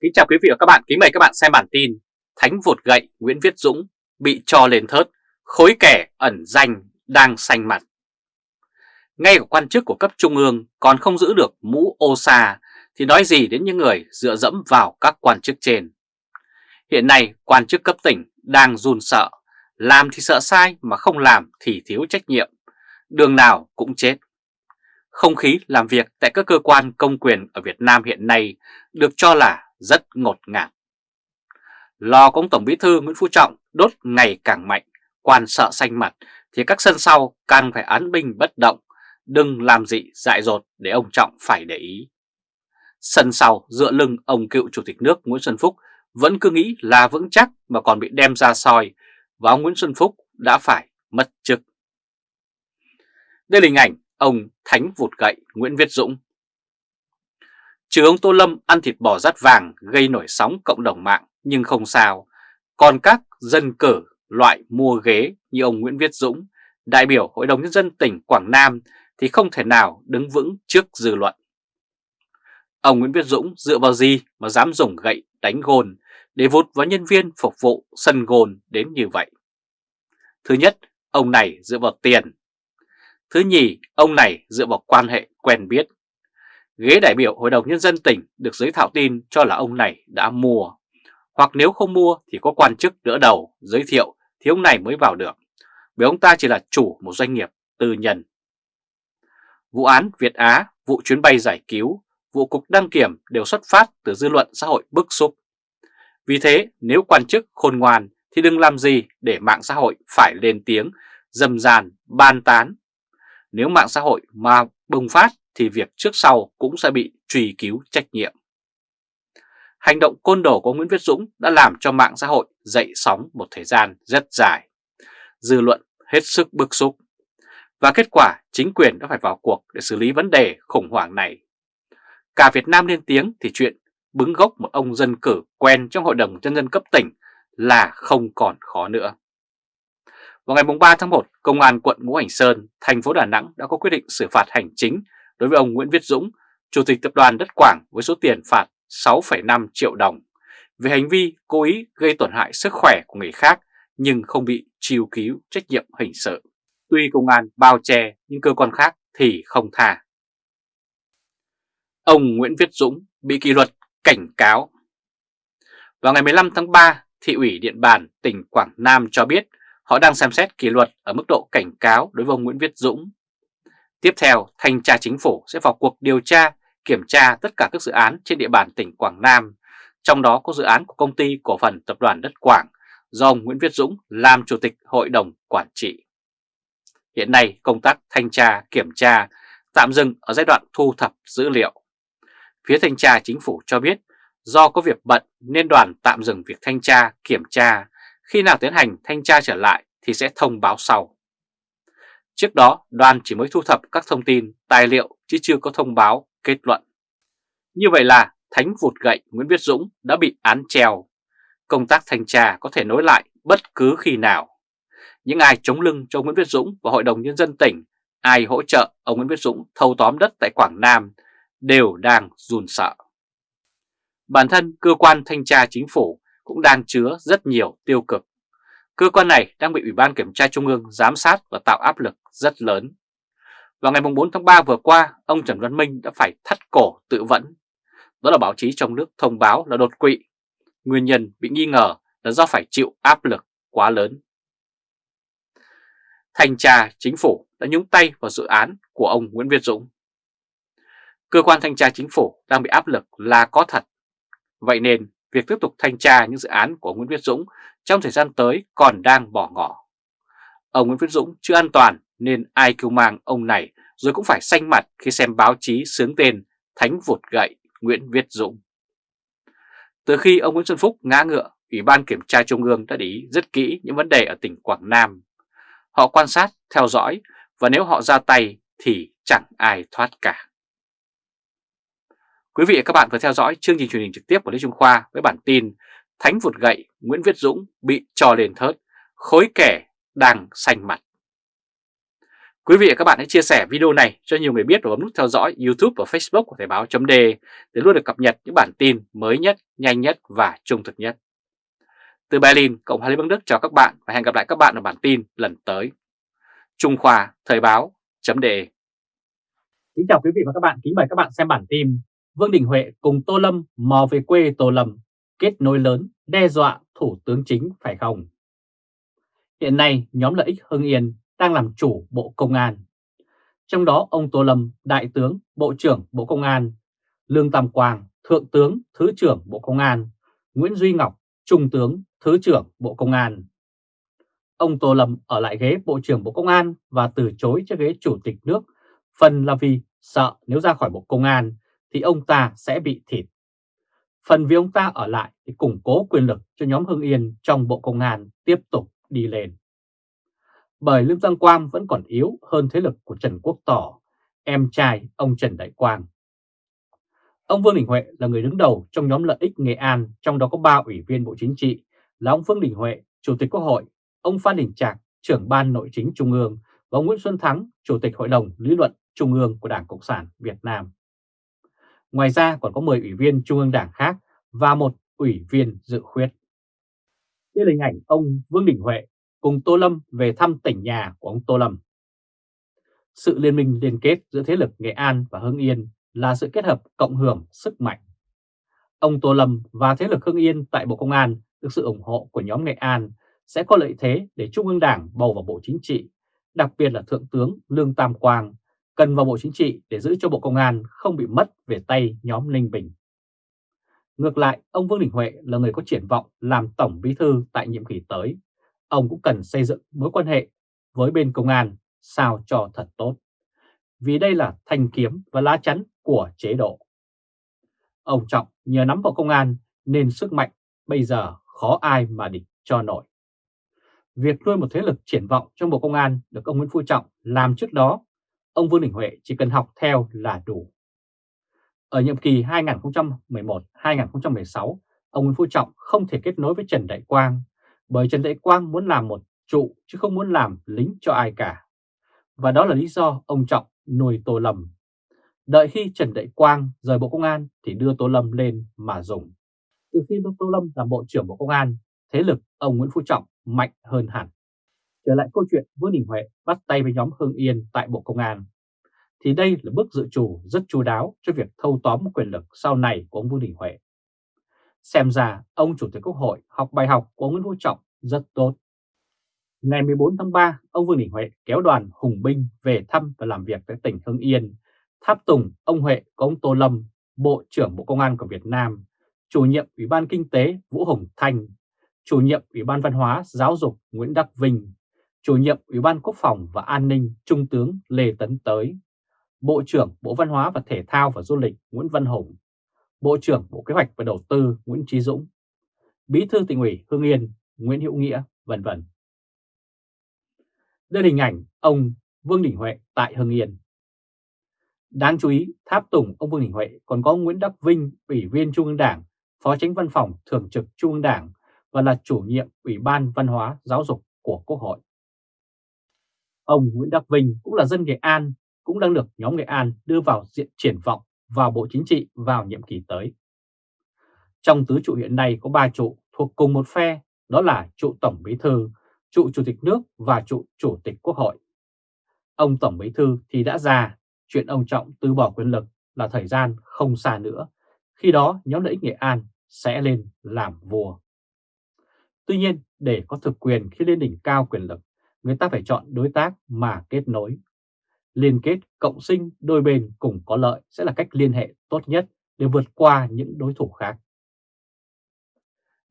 Kính chào quý vị và các bạn, kính mời các bạn xem bản tin Thánh vụt gậy Nguyễn Viết Dũng bị cho lên thớt, khối kẻ ẩn danh đang xanh mặt. Ngay cả quan chức của cấp trung ương còn không giữ được mũ ô xa thì nói gì đến những người dựa dẫm vào các quan chức trên. Hiện nay quan chức cấp tỉnh đang run sợ, làm thì sợ sai mà không làm thì thiếu trách nhiệm, đường nào cũng chết. Không khí làm việc tại các cơ quan công quyền ở Việt Nam hiện nay được cho là rất ngột ngạt. Lò ông Tổng Bí thư Nguyễn Phú Trọng đốt ngày càng mạnh, quan sợ xanh mặt thì các sân sau càng phải án binh bất động, đừng làm gì dại dột để ông Trọng phải để ý. Sân sau dựa lưng ông cựu Chủ tịch nước Nguyễn Xuân Phúc vẫn cứ nghĩ là vững chắc mà còn bị đem ra soi và ông Nguyễn Xuân Phúc đã phải mất chức. Đây là hình ảnh ông Thánh vụt gậy Nguyễn Viết Dũng Trừ ông Tô Lâm ăn thịt bò rát vàng gây nổi sóng cộng đồng mạng nhưng không sao. Còn các dân cử loại mua ghế như ông Nguyễn Viết Dũng, đại biểu Hội đồng Nhân dân tỉnh Quảng Nam thì không thể nào đứng vững trước dư luận. Ông Nguyễn Viết Dũng dựa vào gì mà dám dùng gậy đánh gôn để vụt vào nhân viên phục vụ sân gôn đến như vậy? Thứ nhất, ông này dựa vào tiền. Thứ nhì, ông này dựa vào quan hệ quen biết. Ghế đại biểu Hội đồng Nhân dân tỉnh được giới thạo tin cho là ông này đã mua. Hoặc nếu không mua thì có quan chức đỡ đầu giới thiệu thì ông này mới vào được. Bởi ông ta chỉ là chủ một doanh nghiệp tư nhân. Vụ án Việt Á, vụ chuyến bay giải cứu, vụ cục đăng kiểm đều xuất phát từ dư luận xã hội bức xúc. Vì thế nếu quan chức khôn ngoan thì đừng làm gì để mạng xã hội phải lên tiếng, dầm dàn, ban tán. Nếu mạng xã hội mà bùng phát thì việc trước sau cũng sẽ bị truy cứu trách nhiệm. Hành động côn đồ của Nguyễn Viết Dũng đã làm cho mạng xã hội dậy sóng một thời gian rất dài. Dư luận hết sức bức xúc. Và kết quả chính quyền đã phải vào cuộc để xử lý vấn đề khủng hoảng này. Cả Việt Nam lên tiếng thì chuyện bứng gốc một ông dân cử quen trong Hội đồng Nhân dân cấp tỉnh là không còn khó nữa. Vào ngày 3 tháng 1, Công an quận Ngũ Hành Sơn, thành phố Đà Nẵng đã có quyết định xử phạt hành chính đối với ông Nguyễn Viết Dũng, Chủ tịch Tập đoàn Đất Quảng với số tiền phạt 6,5 triệu đồng về hành vi cố ý gây tổn hại sức khỏe của người khác nhưng không bị chiêu cứu trách nhiệm hình sự. Tuy công an bao che nhưng cơ quan khác thì không tha. Ông Nguyễn Viết Dũng bị kỷ luật cảnh cáo. Vào ngày 15 tháng 3, Thị ủy Điện Bàn, tỉnh Quảng Nam cho biết họ đang xem xét kỷ luật ở mức độ cảnh cáo đối với ông Nguyễn Viết Dũng Tiếp theo, Thanh tra Chính phủ sẽ vào cuộc điều tra, kiểm tra tất cả các dự án trên địa bàn tỉnh Quảng Nam, trong đó có dự án của công ty cổ phần tập đoàn Đất Quảng do ông Nguyễn Viết Dũng làm Chủ tịch Hội đồng Quản trị. Hiện nay, công tác thanh tra, kiểm tra tạm dừng ở giai đoạn thu thập dữ liệu. Phía thanh tra chính phủ cho biết do có việc bận nên đoàn tạm dừng việc thanh tra, kiểm tra. Khi nào tiến hành thanh tra trở lại thì sẽ thông báo sau. Trước đó, đoàn chỉ mới thu thập các thông tin, tài liệu chứ chưa có thông báo, kết luận. Như vậy là Thánh vụt gậy Nguyễn Viết Dũng đã bị án treo. Công tác thanh tra có thể nối lại bất cứ khi nào. Những ai chống lưng cho Nguyễn Viết Dũng và Hội đồng Nhân dân tỉnh, ai hỗ trợ ông Nguyễn Viết Dũng thâu tóm đất tại Quảng Nam đều đang run sợ. Bản thân cơ quan thanh tra chính phủ cũng đang chứa rất nhiều tiêu cực. Cơ quan này đang bị Ủy ban Kiểm tra Trung ương giám sát và tạo áp lực rất lớn. Vào ngày 4 tháng 3 vừa qua, ông Trần Văn Minh đã phải thắt cổ tự vẫn. Đó là báo chí trong nước thông báo là đột quỵ. Nguyên nhân bị nghi ngờ là do phải chịu áp lực quá lớn. Thanh tra chính phủ đã nhúng tay vào dự án của ông Nguyễn Việt Dũng. Cơ quan thanh tra chính phủ đang bị áp lực là có thật. Vậy nên việc tiếp tục thanh tra những dự án của Nguyễn Viết Dũng trong thời gian tới còn đang bỏ ngỏ. Ông Nguyễn Viết Dũng chưa an toàn nên ai kêu mang ông này rồi cũng phải xanh mặt khi xem báo chí sướng tên Thánh vụt gậy Nguyễn Viết Dũng. Từ khi ông Nguyễn Xuân Phúc ngã ngựa, Ủy ban Kiểm tra Trung ương đã để ý rất kỹ những vấn đề ở tỉnh Quảng Nam. Họ quan sát, theo dõi và nếu họ ra tay thì chẳng ai thoát cả. Quý vị và các bạn vừa theo dõi chương trình truyền hình trực tiếp của Lê Trung Khoa với bản tin Thánh vụt gậy Nguyễn Viết Dũng bị trò lên thớt, khối kẻ đang xanh mặt. Quý vị và các bạn hãy chia sẻ video này cho nhiều người biết và bấm nút theo dõi YouTube và Facebook của Thời báo chấm để luôn được cập nhật những bản tin mới nhất, nhanh nhất và trung thực nhất. Từ Berlin, Cộng hòa Liên bang Đức chào các bạn và hẹn gặp lại các bạn ở bản tin lần tới. Trung Khoa Thời báo chấm đề Kính chào quý vị và các bạn, kính mời các bạn xem bản tin Vương Đình Huệ cùng Tô Lâm mò về quê Tô Lâm, kết nối lớn, đe dọa Thủ tướng Chính phải không? Hiện nay, nhóm lợi ích Hưng Yên đang làm chủ Bộ Công an. Trong đó ông Tô Lâm, Đại tướng, Bộ trưởng Bộ Công an, Lương Tam Quang, Thượng tướng, Thứ trưởng Bộ Công an, Nguyễn Duy Ngọc, Trung tướng, Thứ trưởng Bộ Công an. Ông Tô Lâm ở lại ghế Bộ trưởng Bộ Công an và từ chối cho ghế Chủ tịch nước, phần là vì sợ nếu ra khỏi Bộ Công an thì ông ta sẽ bị thịt. Phần vì ông ta ở lại thì củng cố quyền lực cho nhóm Hưng Yên trong Bộ Công an tiếp tục đi lên. Bởi Lương Giang Quang vẫn còn yếu hơn thế lực của Trần Quốc Tỏ, em trai ông Trần Đại Quang. Ông Vương Đình Huệ là người đứng đầu trong nhóm lợi ích Nghệ An, trong đó có 3 ủy viên Bộ Chính trị là ông Vương Đình Huệ, Chủ tịch Quốc hội, ông Phan Đình Trạc, trưởng ban nội chính Trung ương và ông Nguyễn Xuân Thắng, Chủ tịch Hội đồng Lý luận Trung ương của Đảng Cộng sản Việt Nam. Ngoài ra còn có 10 ủy viên Trung ương Đảng khác và một ủy viên dự khuyết. Đây là hình ảnh ông Vương Đình Huệ cùng Tô Lâm về thăm tỉnh nhà của ông Tô Lâm. Sự liên minh liên kết giữa thế lực Nghệ An và Hưng Yên là sự kết hợp cộng hưởng sức mạnh. Ông Tô Lâm và thế lực Hưng Yên tại Bộ Công an được sự ủng hộ của nhóm Nghệ An sẽ có lợi thế để Trung ương Đảng bầu vào Bộ Chính trị, đặc biệt là Thượng tướng Lương Tam Quang cần vào Bộ Chính trị để giữ cho Bộ Công an không bị mất về tay nhóm Ninh Bình. Ngược lại, ông Vương Đình Huệ là người có triển vọng làm Tổng Bí Thư tại nhiệm kỳ tới. Ông cũng cần xây dựng mối quan hệ với bên công an sao cho thật tốt. Vì đây là thanh kiếm và lá chắn của chế độ. Ông Trọng nhờ nắm vào công an nên sức mạnh bây giờ khó ai mà địch cho nổi. Việc nuôi một thế lực triển vọng trong Bộ Công an được ông Nguyễn Phú Trọng làm trước đó, ông Vương Đình Huệ chỉ cần học theo là đủ. Ở nhiệm kỳ 2011-2016, ông Nguyễn Phú Trọng không thể kết nối với Trần Đại Quang bởi Trần Đại Quang muốn làm một trụ chứ không muốn làm lính cho ai cả. Và đó là lý do ông Trọng nuôi Tô Lâm. Đợi khi Trần Đại Quang rời Bộ Công an thì đưa Tô Lâm lên mà dùng. Từ khi Tô Lâm làm Bộ trưởng Bộ Công an, thế lực ông Nguyễn Phú Trọng mạnh hơn hẳn. Trở lại câu chuyện Vương Đình Huệ bắt tay với nhóm Hưng Yên tại Bộ Công an, thì đây là bước dự trù rất chú đáo cho việc thâu tóm quyền lực sau này của ông Vương Đình Huệ. Xem ra ông Chủ tịch Quốc hội học bài học của ông Nguyễn Phú Trọng rất tốt. Ngày 14 tháng 3, ông Vương Đình Huệ kéo đoàn hùng binh về thăm và làm việc tại tỉnh Hưng Yên, tháp tùng ông Huệ có ông Tô Lâm, Bộ trưởng Bộ Công an của Việt Nam, chủ nhiệm Ủy ban Kinh tế Vũ Hồng Thanh, chủ nhiệm Ủy ban Văn hóa Giáo dục Nguyễn Đắc Vinh, chủ nhiệm Ủy ban Quốc phòng và An ninh Trung tướng Lê Tấn Tới, Bộ trưởng Bộ Văn hóa và Thể thao và Du lịch Nguyễn Văn Hùng, Bộ trưởng Bộ Kế hoạch và Đầu tư Nguyễn Trí Dũng, Bí thư tỉnh ủy Hưng Yên Nguyễn Hữu Nghĩa, vân vân. Đây là hình ảnh ông Vương Đình Huệ tại Hưng Yên. Đáng chú ý, tháp tùng ông Vương Đình Huệ còn có Nguyễn Đắc Vinh, Ủy viên Trung ương Đảng, Phó Tránh Văn phòng Thường trực Trung ương Đảng và là chủ nhiệm Ủy ban Văn hóa Giáo dục của Quốc hội. Ông Nguyễn Đắc Vinh cũng là dân Nghệ An, cũng đang được nhóm Nghệ An đưa vào diện triển vọng vào Bộ Chính trị vào nhiệm kỳ tới. Trong tứ trụ hiện nay có ba trụ thuộc cùng một phe, đó là trụ Tổng Bí Thư, trụ Chủ tịch nước và trụ Chủ tịch Quốc hội. Ông Tổng Bí Thư thì đã già, chuyện ông Trọng từ bỏ quyền lực là thời gian không xa nữa, khi đó nhóm lợi ích Nghệ An sẽ lên làm vua. Tuy nhiên, để có thực quyền khi lên đỉnh cao quyền lực, người ta phải chọn đối tác mà kết nối. Liên kết cộng sinh, đôi bên cùng có lợi sẽ là cách liên hệ tốt nhất để vượt qua những đối thủ khác.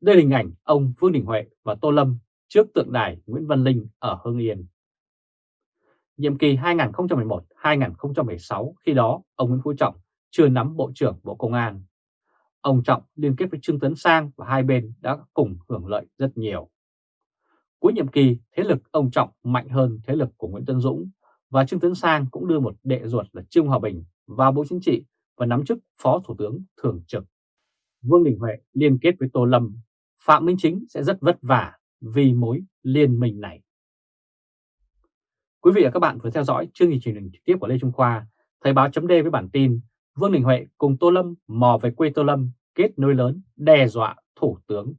Đây là hình ảnh ông Vương Đình Huệ và Tô Lâm trước tượng đài Nguyễn Văn Linh ở Hưng Yên. Nhiệm kỳ 2011-2016 khi đó, ông Nguyễn Phú Trọng chưa nắm Bộ trưởng Bộ Công an. Ông Trọng liên kết với Trương Tấn Sang và hai bên đã cùng hưởng lợi rất nhiều. Cuối nhiệm kỳ, thế lực ông Trọng mạnh hơn thế lực của Nguyễn Tân Dũng và Trương Tấn Sang cũng đưa một đệ ruột là Trương Hòa Bình vào Bộ Chính trị và nắm chức Phó Thủ tướng Thường trực. Vương Đình Huệ liên kết với Tô Lâm Phạm Minh Chính sẽ rất vất vả vì mối liên minh này. Quý vị và các bạn vừa theo dõi chương trình truyền hình trực tiếp của Lê Trung Khoa, Thời báo chấm với bản tin Vương Đình Huệ cùng Tô Lâm mò về quê Tô Lâm kết nối lớn đe dọa Thủ tướng.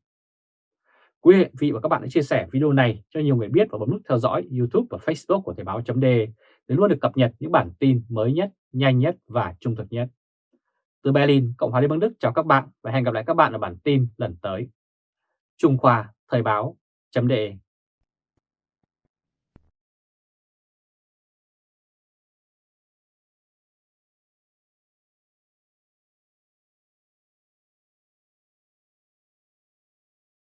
Quý vị và các bạn hãy chia sẻ video này cho nhiều người biết và bấm nút theo dõi YouTube và Facebook của Thời báo .d để luôn được cập nhật những bản tin mới nhất, nhanh nhất và trung thực nhất. Từ Berlin, Cộng hòa Liên bang Đức chào các bạn và hẹn gặp lại các bạn ở bản tin lần tới. Trung Khoa Thời báo .de.